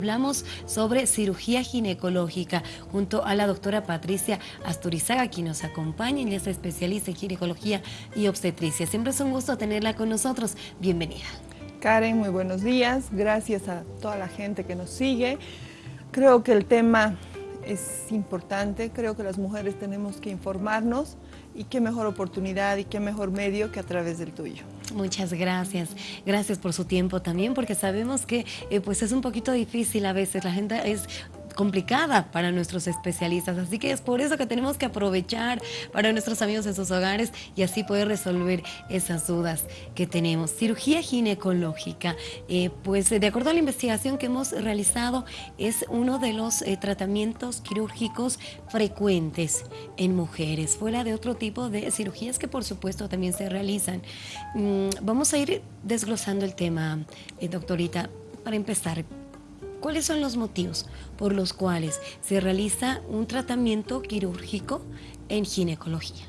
Hablamos sobre cirugía ginecológica junto a la doctora Patricia Asturizaga, quien nos acompaña y es especialista en ginecología y obstetricia. Siempre es un gusto tenerla con nosotros. Bienvenida. Karen, muy buenos días. Gracias a toda la gente que nos sigue. Creo que el tema es importante. Creo que las mujeres tenemos que informarnos y qué mejor oportunidad y qué mejor medio que a través del tuyo. Muchas gracias. Gracias por su tiempo también, porque sabemos que eh, pues es un poquito difícil a veces. La gente es complicada para nuestros especialistas. Así que es por eso que tenemos que aprovechar para nuestros amigos en sus hogares y así poder resolver esas dudas que tenemos. Cirugía ginecológica, eh, pues de acuerdo a la investigación que hemos realizado, es uno de los eh, tratamientos quirúrgicos frecuentes en mujeres, fuera de otro tipo de cirugías que por supuesto también se realizan. Mm, vamos a ir desglosando el tema, eh, doctorita. Para empezar, ¿Cuáles son los motivos por los cuales se realiza un tratamiento quirúrgico en ginecología?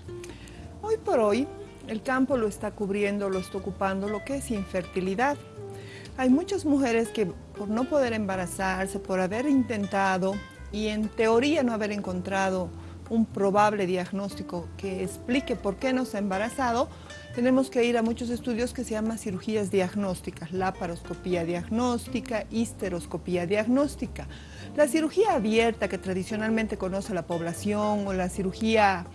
Hoy por hoy, el campo lo está cubriendo, lo está ocupando lo que es infertilidad. Hay muchas mujeres que por no poder embarazarse, por haber intentado y en teoría no haber encontrado un probable diagnóstico que explique por qué no se ha embarazado, tenemos que ir a muchos estudios que se llaman cirugías diagnósticas, laparoscopía diagnóstica, histeroscopía diagnóstica. La cirugía abierta que tradicionalmente conoce la población o la cirugía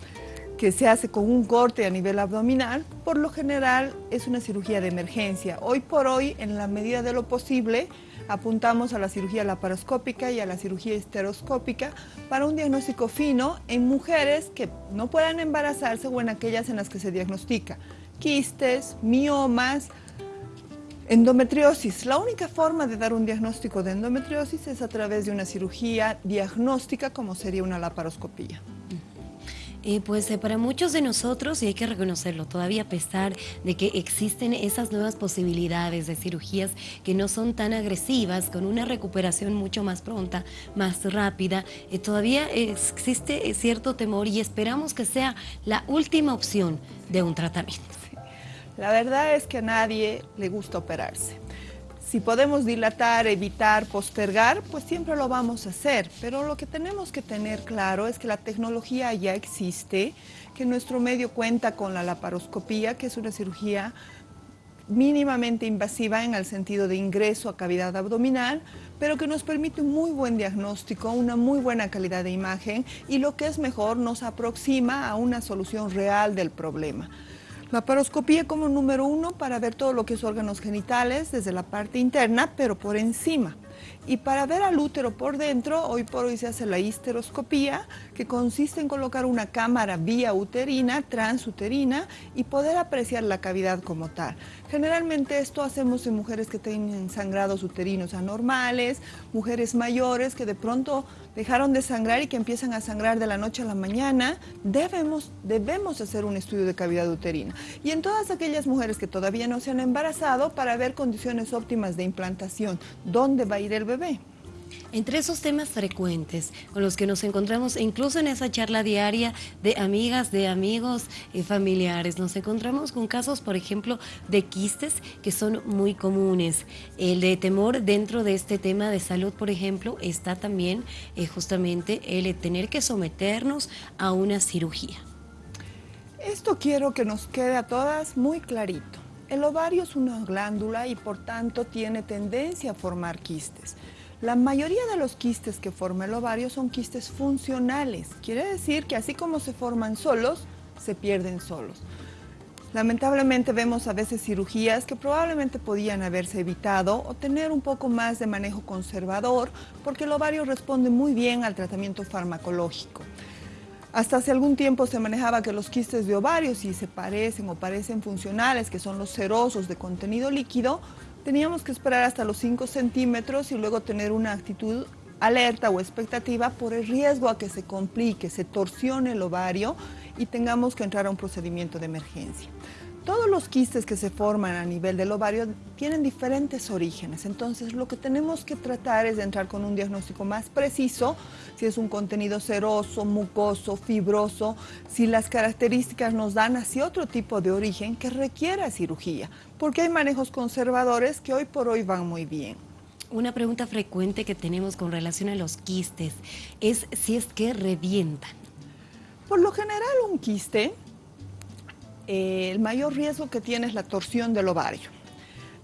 que se hace con un corte a nivel abdominal, por lo general es una cirugía de emergencia. Hoy por hoy, en la medida de lo posible, apuntamos a la cirugía laparoscópica y a la cirugía esteroscópica para un diagnóstico fino en mujeres que no puedan embarazarse o en aquellas en las que se diagnostica quistes, miomas, endometriosis. La única forma de dar un diagnóstico de endometriosis es a través de una cirugía diagnóstica como sería una laparoscopía. Pues eh, para muchos de nosotros, y hay que reconocerlo, todavía a pesar de que existen esas nuevas posibilidades de cirugías que no son tan agresivas, con una recuperación mucho más pronta, más rápida, eh, todavía existe cierto temor y esperamos que sea la última opción de un tratamiento. La verdad es que a nadie le gusta operarse. Si podemos dilatar, evitar, postergar, pues siempre lo vamos a hacer. Pero lo que tenemos que tener claro es que la tecnología ya existe, que nuestro medio cuenta con la laparoscopía, que es una cirugía mínimamente invasiva en el sentido de ingreso a cavidad abdominal, pero que nos permite un muy buen diagnóstico, una muy buena calidad de imagen y lo que es mejor, nos aproxima a una solución real del problema. La paroscopía como número uno para ver todo lo que es órganos genitales desde la parte interna, pero por encima. Y para ver al útero por dentro, hoy por hoy se hace la histeroscopía, que consiste en colocar una cámara vía uterina, transuterina, y poder apreciar la cavidad como tal. Generalmente esto hacemos en mujeres que tienen sangrados uterinos anormales, mujeres mayores que de pronto dejaron de sangrar y que empiezan a sangrar de la noche a la mañana, debemos, debemos hacer un estudio de cavidad uterina. Y en todas aquellas mujeres que todavía no se han embarazado, para ver condiciones óptimas de implantación, dónde va a ir el bebé. Entre esos temas frecuentes con los que nos encontramos, incluso en esa charla diaria de amigas, de amigos y familiares, nos encontramos con casos, por ejemplo, de quistes que son muy comunes. El de temor dentro de este tema de salud, por ejemplo, está también eh, justamente el tener que someternos a una cirugía. Esto quiero que nos quede a todas muy clarito. El ovario es una glándula y por tanto tiene tendencia a formar quistes. La mayoría de los quistes que forma el ovario son quistes funcionales. Quiere decir que así como se forman solos, se pierden solos. Lamentablemente vemos a veces cirugías que probablemente podían haberse evitado o tener un poco más de manejo conservador porque el ovario responde muy bien al tratamiento farmacológico. Hasta hace algún tiempo se manejaba que los quistes de ovario, si se parecen o parecen funcionales, que son los serosos de contenido líquido, teníamos que esperar hasta los 5 centímetros y luego tener una actitud alerta o expectativa por el riesgo a que se complique, se torsione el ovario y tengamos que entrar a un procedimiento de emergencia. Todos los quistes que se forman a nivel del ovario tienen diferentes orígenes, entonces lo que tenemos que tratar es de entrar con un diagnóstico más preciso, si es un contenido seroso, mucoso, fibroso, si las características nos dan hacia otro tipo de origen que requiera cirugía, porque hay manejos conservadores que hoy por hoy van muy bien. Una pregunta frecuente que tenemos con relación a los quistes es si es que revientan. Por lo general un quiste, eh, el mayor riesgo que tiene es la torsión del ovario.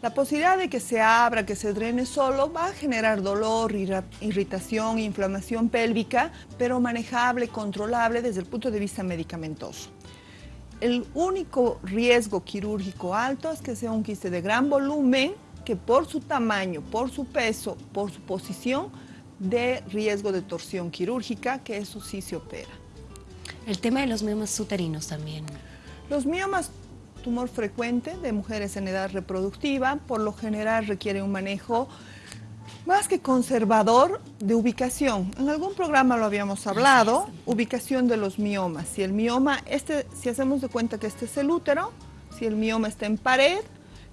La posibilidad de que se abra, que se drene solo, va a generar dolor, irritación, inflamación pélvica, pero manejable, controlable desde el punto de vista medicamentoso. El único riesgo quirúrgico alto es que sea un quiste de gran volumen, que por su tamaño, por su peso, por su posición, de riesgo de torsión quirúrgica, que eso sí se opera. El tema de los miomas uterinos también. Los miomas tumor frecuente de mujeres en edad reproductiva, por lo general requiere un manejo más que conservador de ubicación. En algún programa lo habíamos hablado, ubicación de los miomas. Si el mioma, este, si hacemos de cuenta que este es el útero, si el mioma está en pared,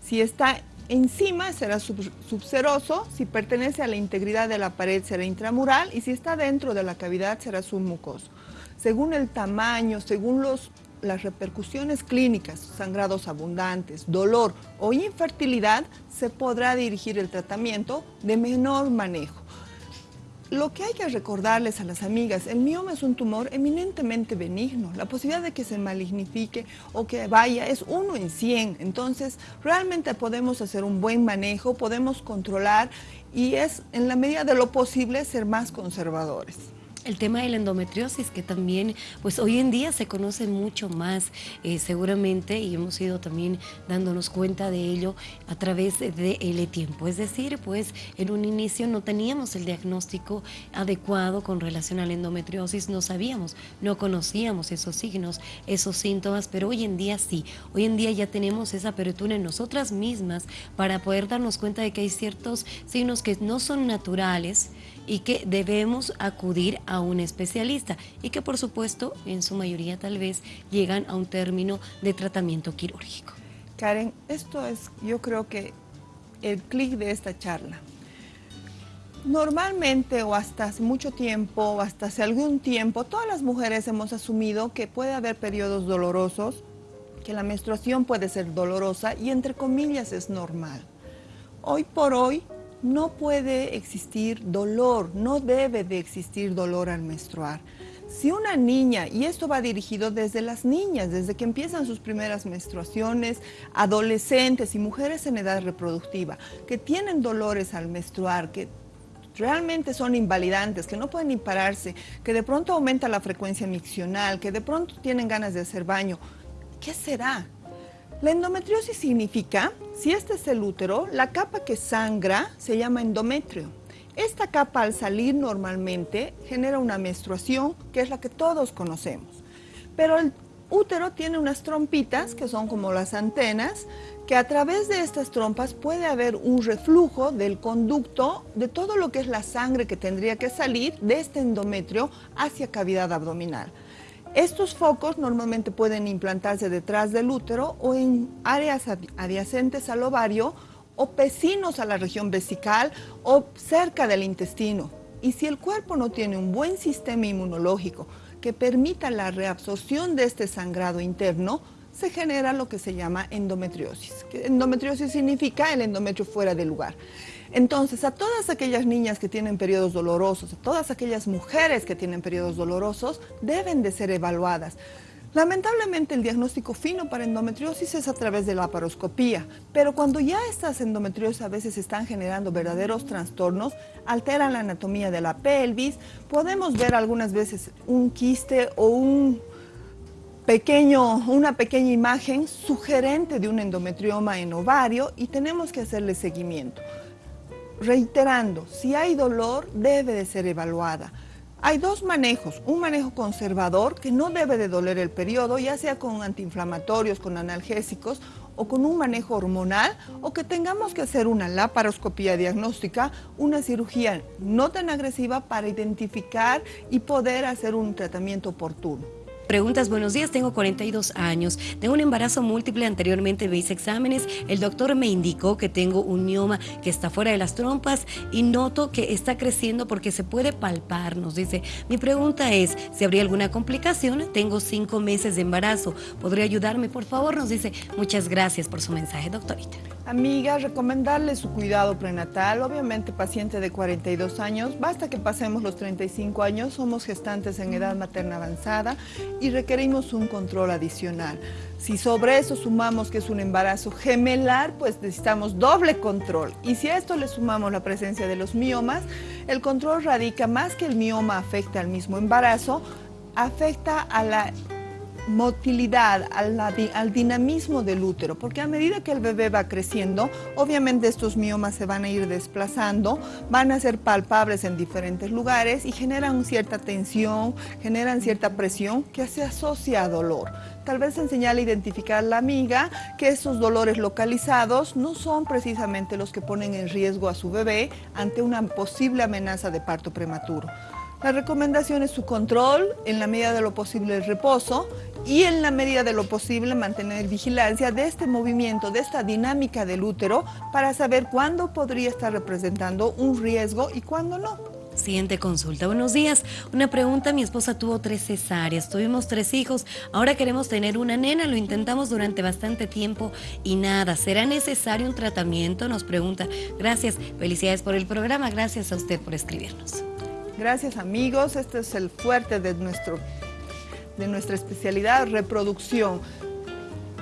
si está encima será subseroso, si pertenece a la integridad de la pared será intramural y si está dentro de la cavidad será submucoso. Según el tamaño, según los las repercusiones clínicas, sangrados abundantes, dolor o infertilidad, se podrá dirigir el tratamiento de menor manejo. Lo que hay que recordarles a las amigas, el mioma es un tumor eminentemente benigno. La posibilidad de que se malignifique o que vaya es uno en 100. Entonces, realmente podemos hacer un buen manejo, podemos controlar y es en la medida de lo posible ser más conservadores. El tema de la endometriosis, que también, pues hoy en día se conoce mucho más, eh, seguramente, y hemos ido también dándonos cuenta de ello a través del tiempo. Es decir, pues en un inicio no teníamos el diagnóstico adecuado con relación a la endometriosis, no sabíamos, no conocíamos esos signos, esos síntomas, pero hoy en día sí. Hoy en día ya tenemos esa apertura en nosotras mismas para poder darnos cuenta de que hay ciertos signos que no son naturales y que debemos acudir a un especialista y que por supuesto en su mayoría tal vez llegan a un término de tratamiento quirúrgico. Karen, esto es yo creo que el clic de esta charla. Normalmente o hasta hace mucho tiempo o hasta hace algún tiempo, todas las mujeres hemos asumido que puede haber periodos dolorosos, que la menstruación puede ser dolorosa y entre comillas es normal. Hoy por hoy no puede existir dolor, no debe de existir dolor al menstruar. Si una niña, y esto va dirigido desde las niñas, desde que empiezan sus primeras menstruaciones, adolescentes y mujeres en edad reproductiva, que tienen dolores al menstruar, que realmente son invalidantes, que no pueden ni pararse, que de pronto aumenta la frecuencia miccional, que de pronto tienen ganas de hacer baño, ¿qué será? La endometriosis significa, si este es el útero, la capa que sangra se llama endometrio. Esta capa al salir normalmente genera una menstruación, que es la que todos conocemos. Pero el útero tiene unas trompitas, que son como las antenas, que a través de estas trompas puede haber un reflujo del conducto de todo lo que es la sangre que tendría que salir de este endometrio hacia cavidad abdominal. Estos focos normalmente pueden implantarse detrás del útero o en áreas adyacentes al ovario o pecinos a la región vesical o cerca del intestino. Y si el cuerpo no tiene un buen sistema inmunológico que permita la reabsorción de este sangrado interno, se genera lo que se llama endometriosis. Endometriosis significa el endometrio fuera de lugar. Entonces, a todas aquellas niñas que tienen periodos dolorosos, a todas aquellas mujeres que tienen periodos dolorosos, deben de ser evaluadas. Lamentablemente el diagnóstico fino para endometriosis es a través de la paroscopía, pero cuando ya estas endometriosis a veces están generando verdaderos trastornos, alteran la anatomía de la pelvis, podemos ver algunas veces un quiste o un pequeño, una pequeña imagen sugerente de un endometrioma en ovario y tenemos que hacerle seguimiento reiterando, si hay dolor debe de ser evaluada. Hay dos manejos, un manejo conservador que no debe de doler el periodo, ya sea con antiinflamatorios, con analgésicos o con un manejo hormonal o que tengamos que hacer una laparoscopía diagnóstica, una cirugía no tan agresiva para identificar y poder hacer un tratamiento oportuno. Preguntas, buenos días, tengo 42 años, tengo un embarazo múltiple, anteriormente me hice exámenes, el doctor me indicó que tengo un mioma que está fuera de las trompas y noto que está creciendo porque se puede palpar, nos dice. Mi pregunta es, si habría alguna complicación, tengo cinco meses de embarazo, ¿podría ayudarme? Por favor, nos dice, muchas gracias por su mensaje, doctorita. Amiga, recomendarle su cuidado prenatal, obviamente paciente de 42 años, basta que pasemos los 35 años, somos gestantes en edad materna avanzada y requerimos un control adicional. Si sobre eso sumamos que es un embarazo gemelar, pues necesitamos doble control. Y si a esto le sumamos la presencia de los miomas, el control radica más que el mioma afecta al mismo embarazo, afecta a la motilidad, al, dinamismo del útero, porque a medida que el bebé va creciendo, obviamente estos miomas se van a ir desplazando, van a ser palpables en diferentes lugares y generan cierta tensión, generan cierta presión que se asocia a dolor. Tal vez enseñarle a identificar a la amiga que esos dolores localizados no son precisamente los que ponen en riesgo a su bebé ante una posible amenaza de parto prematuro. La recomendación es su control, en la medida de lo posible el reposo y en la medida de lo posible mantener vigilancia de este movimiento, de esta dinámica del útero para saber cuándo podría estar representando un riesgo y cuándo no. Siguiente consulta. Buenos días. Una pregunta. Mi esposa tuvo tres cesáreas. Tuvimos tres hijos. Ahora queremos tener una nena. Lo intentamos durante bastante tiempo y nada. ¿Será necesario un tratamiento? Nos pregunta. Gracias. Felicidades por el programa. Gracias a usted por escribirnos. Gracias amigos, este es el fuerte de, nuestro, de nuestra especialidad, reproducción.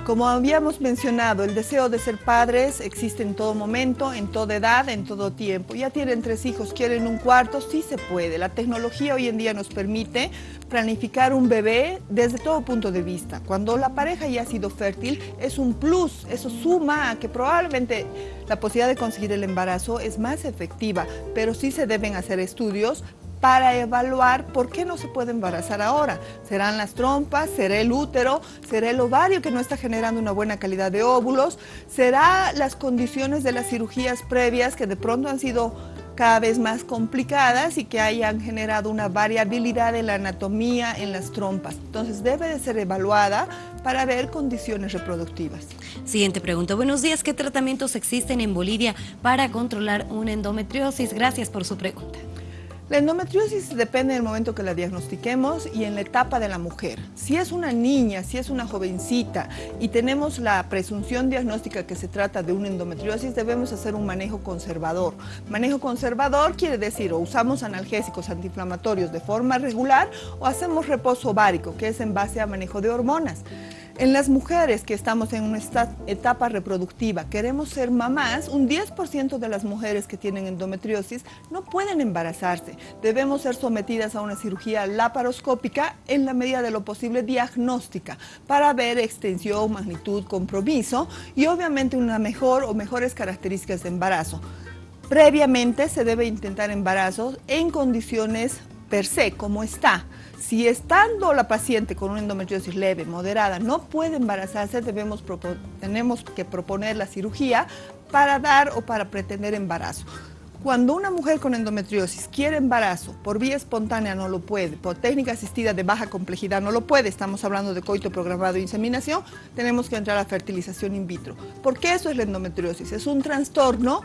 Como habíamos mencionado, el deseo de ser padres existe en todo momento, en toda edad, en todo tiempo. Ya tienen tres hijos, quieren un cuarto, sí se puede. La tecnología hoy en día nos permite planificar un bebé desde todo punto de vista. Cuando la pareja ya ha sido fértil, es un plus, eso suma a que probablemente la posibilidad de conseguir el embarazo es más efectiva, pero sí se deben hacer estudios para evaluar por qué no se puede embarazar ahora. ¿Serán las trompas? ¿Será el útero? ¿Será el ovario que no está generando una buena calidad de óvulos? ¿Será las condiciones de las cirugías previas que de pronto han sido cada vez más complicadas y que hayan generado una variabilidad en la anatomía en las trompas. Entonces debe de ser evaluada para ver condiciones reproductivas. Siguiente pregunta. Buenos días. ¿Qué tratamientos existen en Bolivia para controlar una endometriosis? Gracias por su pregunta. La endometriosis depende del momento que la diagnostiquemos y en la etapa de la mujer. Si es una niña, si es una jovencita y tenemos la presunción diagnóstica que se trata de una endometriosis, debemos hacer un manejo conservador. Manejo conservador quiere decir o usamos analgésicos antiinflamatorios de forma regular o hacemos reposo ovárico, que es en base a manejo de hormonas. En las mujeres que estamos en una etapa reproductiva, queremos ser mamás, un 10% de las mujeres que tienen endometriosis no pueden embarazarse. Debemos ser sometidas a una cirugía laparoscópica en la medida de lo posible diagnóstica para ver extensión, magnitud, compromiso y obviamente una mejor o mejores características de embarazo. Previamente se debe intentar embarazo en condiciones per se, como está. Si estando la paciente con una endometriosis leve, moderada, no puede embarazarse, tenemos que proponer la cirugía para dar o para pretender embarazo. Cuando una mujer con endometriosis quiere embarazo, por vía espontánea no lo puede, por técnica asistida de baja complejidad no lo puede, estamos hablando de coito programado e inseminación, tenemos que entrar a fertilización in vitro. ¿Por qué eso es la endometriosis? Es un trastorno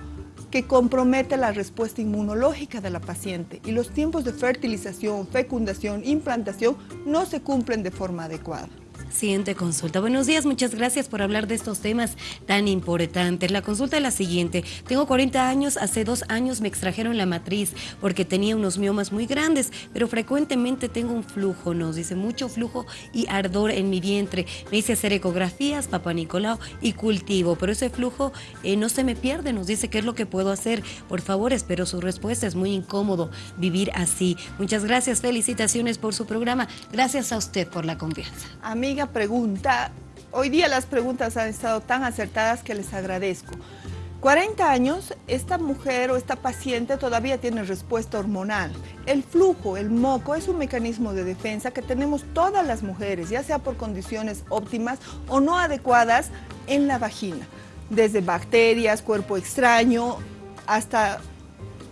que compromete la respuesta inmunológica de la paciente y los tiempos de fertilización, fecundación, implantación no se cumplen de forma adecuada. Siguiente consulta. Buenos días, muchas gracias por hablar de estos temas tan importantes. La consulta es la siguiente. Tengo 40 años, hace dos años me extrajeron la matriz porque tenía unos miomas muy grandes, pero frecuentemente tengo un flujo, nos dice mucho flujo y ardor en mi vientre. Me hice hacer ecografías, papá Nicolau y cultivo, pero ese flujo eh, no se me pierde, nos dice qué es lo que puedo hacer. Por favor, espero su respuesta, es muy incómodo vivir así. Muchas gracias, felicitaciones por su programa. Gracias a usted por la confianza. Amiga, pregunta. Hoy día las preguntas han estado tan acertadas que les agradezco. 40 años, esta mujer o esta paciente todavía tiene respuesta hormonal. El flujo, el moco, es un mecanismo de defensa que tenemos todas las mujeres, ya sea por condiciones óptimas o no adecuadas en la vagina. Desde bacterias, cuerpo extraño, hasta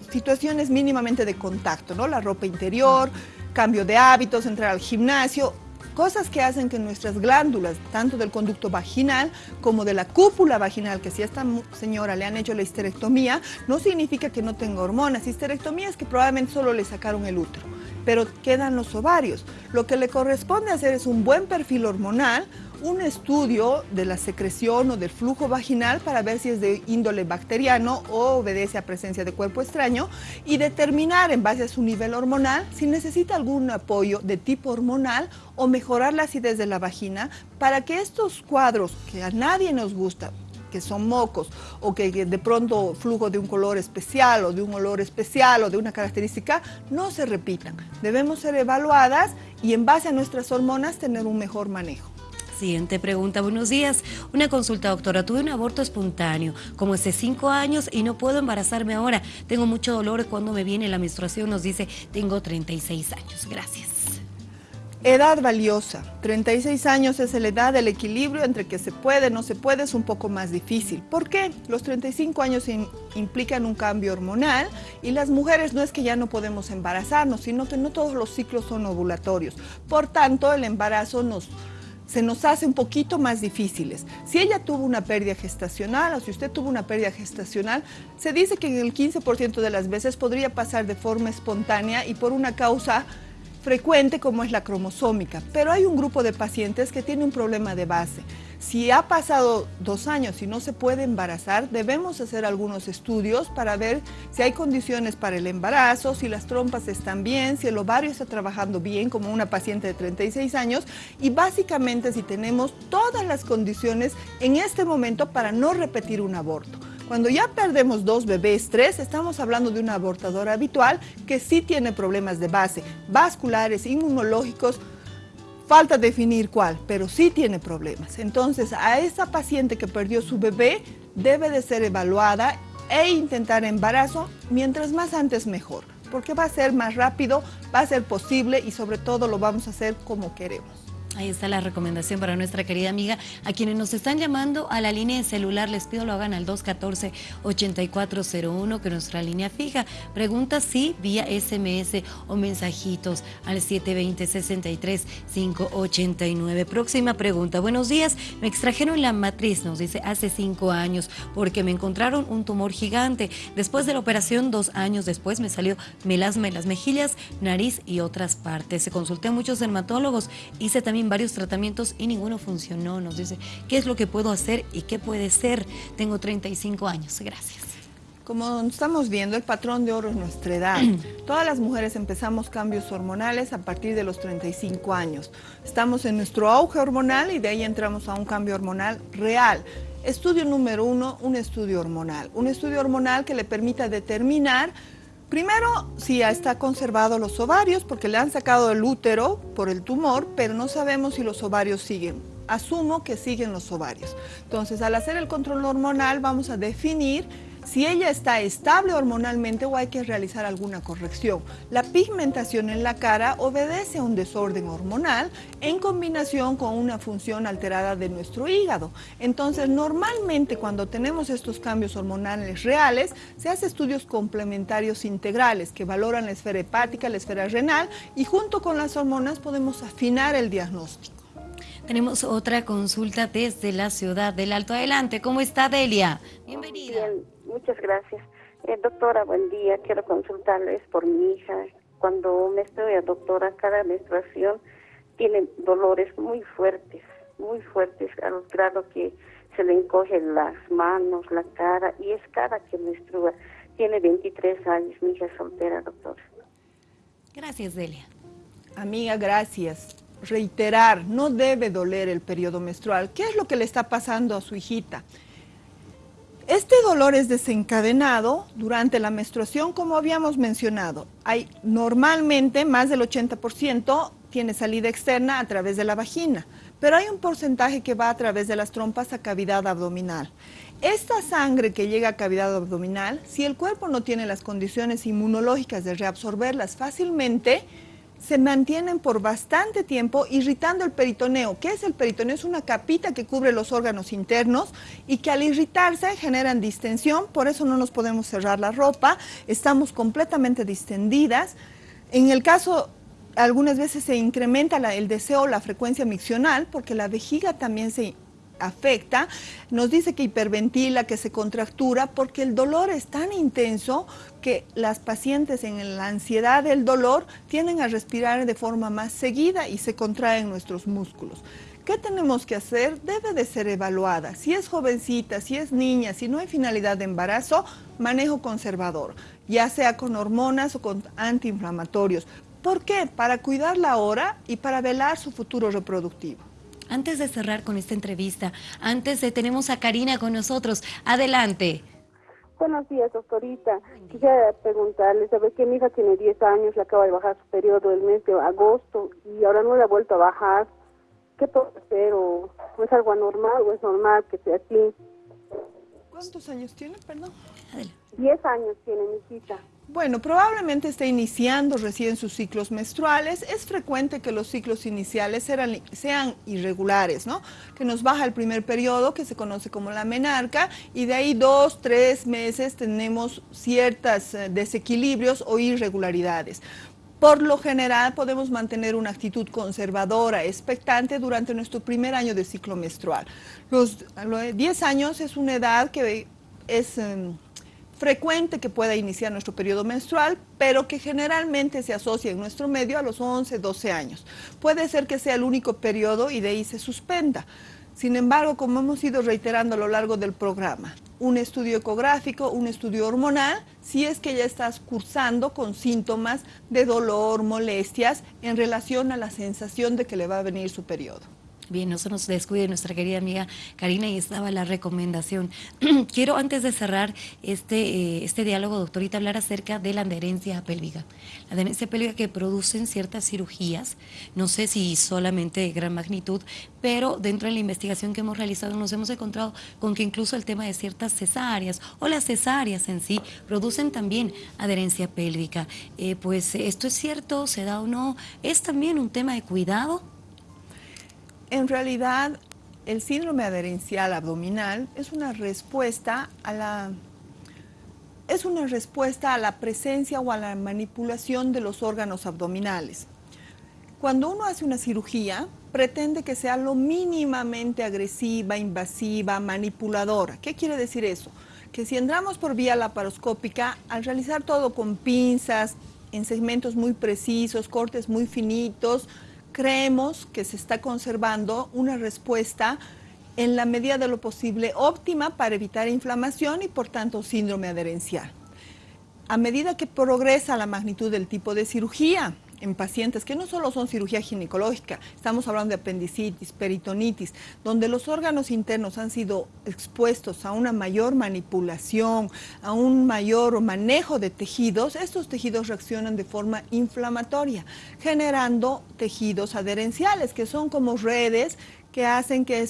situaciones mínimamente de contacto, ¿no? La ropa interior, cambio de hábitos, entrar al gimnasio, cosas que hacen que nuestras glándulas, tanto del conducto vaginal como de la cúpula vaginal, que si a esta señora le han hecho la histerectomía, no significa que no tenga hormonas. Histerectomía es que probablemente solo le sacaron el útero, pero quedan los ovarios. Lo que le corresponde hacer es un buen perfil hormonal, un estudio de la secreción o del flujo vaginal para ver si es de índole bacteriano o obedece a presencia de cuerpo extraño y determinar en base a su nivel hormonal si necesita algún apoyo de tipo hormonal o mejorar la acidez de la vagina para que estos cuadros que a nadie nos gusta, que son mocos o que de pronto flujo de un color especial o de un olor especial o de una característica, no se repitan. Debemos ser evaluadas y en base a nuestras hormonas tener un mejor manejo. Siguiente pregunta, buenos días. Una consulta, doctora. Tuve un aborto espontáneo, como hace cinco años y no puedo embarazarme ahora. Tengo mucho dolor cuando me viene la menstruación. Nos dice, tengo 36 años. Gracias. Edad valiosa. 36 años es la edad del equilibrio entre que se puede, no se puede, es un poco más difícil. ¿Por qué? Los 35 años implican un cambio hormonal y las mujeres no es que ya no podemos embarazarnos, sino que no todos los ciclos son ovulatorios. Por tanto, el embarazo nos se nos hace un poquito más difíciles. Si ella tuvo una pérdida gestacional o si usted tuvo una pérdida gestacional, se dice que en el 15% de las veces podría pasar de forma espontánea y por una causa frecuente como es la cromosómica, pero hay un grupo de pacientes que tiene un problema de base. Si ha pasado dos años y no se puede embarazar, debemos hacer algunos estudios para ver si hay condiciones para el embarazo, si las trompas están bien, si el ovario está trabajando bien como una paciente de 36 años y básicamente si tenemos todas las condiciones en este momento para no repetir un aborto. Cuando ya perdemos dos bebés, tres, estamos hablando de una abortadora habitual que sí tiene problemas de base, vasculares, inmunológicos, falta definir cuál, pero sí tiene problemas. Entonces, a esa paciente que perdió su bebé debe de ser evaluada e intentar embarazo, mientras más antes mejor, porque va a ser más rápido, va a ser posible y sobre todo lo vamos a hacer como queremos. Ahí está la recomendación para nuestra querida amiga. A quienes nos están llamando a la línea de celular, les pido lo hagan al 214-8401, que nuestra línea fija. Pregunta si vía SMS o mensajitos al 720-63-589. Próxima pregunta. Buenos días. Me extrajeron la matriz, nos dice, hace cinco años, porque me encontraron un tumor gigante. Después de la operación, dos años después, me salió melasma en las mejillas, nariz y otras partes. Se consulté a muchos dermatólogos. Hice también varios tratamientos y ninguno funcionó. Nos dice, ¿qué es lo que puedo hacer y qué puede ser? Tengo 35 años. Gracias. Como estamos viendo, el patrón de oro es nuestra edad. Todas las mujeres empezamos cambios hormonales a partir de los 35 años. Estamos en nuestro auge hormonal y de ahí entramos a un cambio hormonal real. Estudio número uno, un estudio hormonal. Un estudio hormonal que le permita determinar Primero, si está conservado los ovarios, porque le han sacado el útero por el tumor, pero no sabemos si los ovarios siguen. Asumo que siguen los ovarios. Entonces, al hacer el control hormonal, vamos a definir si ella está estable hormonalmente o hay que realizar alguna corrección. La pigmentación en la cara obedece a un desorden hormonal en combinación con una función alterada de nuestro hígado. Entonces, normalmente cuando tenemos estos cambios hormonales reales, se hacen estudios complementarios integrales que valoran la esfera hepática, la esfera renal y junto con las hormonas podemos afinar el diagnóstico. Tenemos otra consulta desde la ciudad del Alto. Adelante, ¿cómo está Delia? Bienvenida. Muchas gracias. Eh, doctora, buen día. Quiero consultarles por mi hija. Cuando me estoy a doctora, cada menstruación tiene dolores muy fuertes, muy fuertes, al grado que se le encogen las manos, la cara, y es cada que menstrua. Tiene 23 años, mi hija es soltera, doctora. Gracias, Delia. Amiga, gracias. Reiterar, no debe doler el periodo menstrual. ¿Qué es lo que le está pasando a su hijita? Este dolor es desencadenado durante la menstruación, como habíamos mencionado. Hay normalmente más del 80% tiene salida externa a través de la vagina, pero hay un porcentaje que va a través de las trompas a cavidad abdominal. Esta sangre que llega a cavidad abdominal, si el cuerpo no tiene las condiciones inmunológicas de reabsorberlas fácilmente, se mantienen por bastante tiempo irritando el peritoneo. ¿Qué es el peritoneo? Es una capita que cubre los órganos internos y que al irritarse generan distensión, por eso no nos podemos cerrar la ropa, estamos completamente distendidas. En el caso algunas veces se incrementa el deseo, la frecuencia miccional, porque la vejiga también se afecta, nos dice que hiperventila, que se contractura, porque el dolor es tan intenso que las pacientes en la ansiedad del dolor tienden a respirar de forma más seguida y se contraen nuestros músculos. ¿Qué tenemos que hacer? Debe de ser evaluada. Si es jovencita, si es niña, si no hay finalidad de embarazo, manejo conservador, ya sea con hormonas o con antiinflamatorios. ¿Por qué? Para cuidarla ahora y para velar su futuro reproductivo. Antes de cerrar con esta entrevista, antes de tenemos a Karina con nosotros. Adelante. Buenos días, doctorita. Quisiera preguntarle, sabe que mi hija tiene 10 años, le acaba de bajar su periodo el mes de agosto y ahora no le ha vuelto a bajar. ¿Qué puedo hacer? ¿O, es algo anormal o es normal que sea así? ¿Cuántos años tiene, perdón? 10 años tiene mi hija. Bueno, probablemente esté iniciando recién sus ciclos menstruales. Es frecuente que los ciclos iniciales sean irregulares, ¿no? Que nos baja el primer periodo, que se conoce como la menarca, y de ahí dos, tres meses tenemos ciertos eh, desequilibrios o irregularidades. Por lo general podemos mantener una actitud conservadora, expectante durante nuestro primer año de ciclo menstrual. Los, 10 años es una edad que es... Em, frecuente que pueda iniciar nuestro periodo menstrual, pero que generalmente se asocia en nuestro medio a los 11, 12 años. Puede ser que sea el único periodo y de ahí se suspenda. Sin embargo, como hemos ido reiterando a lo largo del programa, un estudio ecográfico, un estudio hormonal, si es que ya estás cursando con síntomas de dolor, molestias en relación a la sensación de que le va a venir su periodo. Bien, no se nos descuide nuestra querida amiga Karina y estaba la recomendación. Quiero antes de cerrar este, eh, este diálogo, doctorita, hablar acerca de la adherencia pélvica. La adherencia pélvica que producen ciertas cirugías, no sé si solamente de gran magnitud, pero dentro de la investigación que hemos realizado nos hemos encontrado con que incluso el tema de ciertas cesáreas o las cesáreas en sí producen también adherencia pélvica. Eh, pues esto es cierto, se da o no, es también un tema de cuidado en realidad, el síndrome adherencial abdominal es una respuesta a la es una respuesta a la presencia o a la manipulación de los órganos abdominales. Cuando uno hace una cirugía, pretende que sea lo mínimamente agresiva, invasiva, manipuladora. ¿Qué quiere decir eso? Que si entramos por vía laparoscópica, al realizar todo con pinzas, en segmentos muy precisos, cortes muy finitos, creemos que se está conservando una respuesta en la medida de lo posible óptima para evitar inflamación y por tanto síndrome adherencial. A medida que progresa la magnitud del tipo de cirugía, en pacientes que no solo son cirugía ginecológica, estamos hablando de apendicitis, peritonitis, donde los órganos internos han sido expuestos a una mayor manipulación, a un mayor manejo de tejidos, estos tejidos reaccionan de forma inflamatoria, generando tejidos adherenciales, que son como redes que hacen que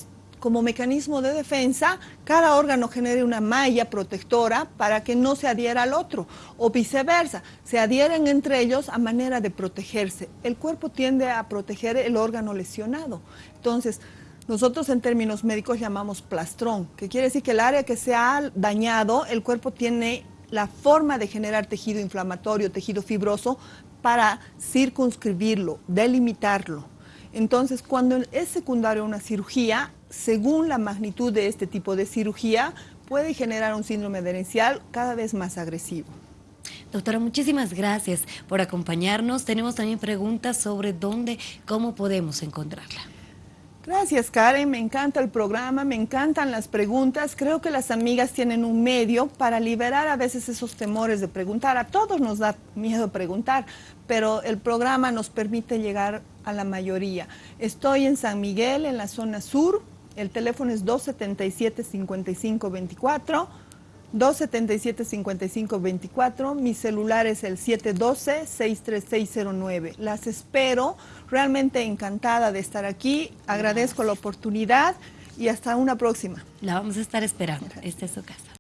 como mecanismo de defensa, cada órgano genere una malla protectora para que no se adhiera al otro, o viceversa, se adhieren entre ellos a manera de protegerse. El cuerpo tiende a proteger el órgano lesionado. Entonces, nosotros en términos médicos llamamos plastrón, que quiere decir que el área que se ha dañado, el cuerpo tiene la forma de generar tejido inflamatorio, tejido fibroso, para circunscribirlo, delimitarlo. Entonces, cuando es secundario una cirugía, según la magnitud de este tipo de cirugía, puede generar un síndrome adherencial cada vez más agresivo. Doctora, muchísimas gracias por acompañarnos. Tenemos también preguntas sobre dónde, cómo podemos encontrarla. Gracias Karen, me encanta el programa, me encantan las preguntas. Creo que las amigas tienen un medio para liberar a veces esos temores de preguntar. A todos nos da miedo preguntar, pero el programa nos permite llegar a la mayoría. Estoy en San Miguel, en la zona sur, el teléfono es 277-5524. 277-5524, mi celular es el 712-63609. Las espero, realmente encantada de estar aquí, agradezco la oportunidad y hasta una próxima. La vamos a estar esperando, esta es su casa.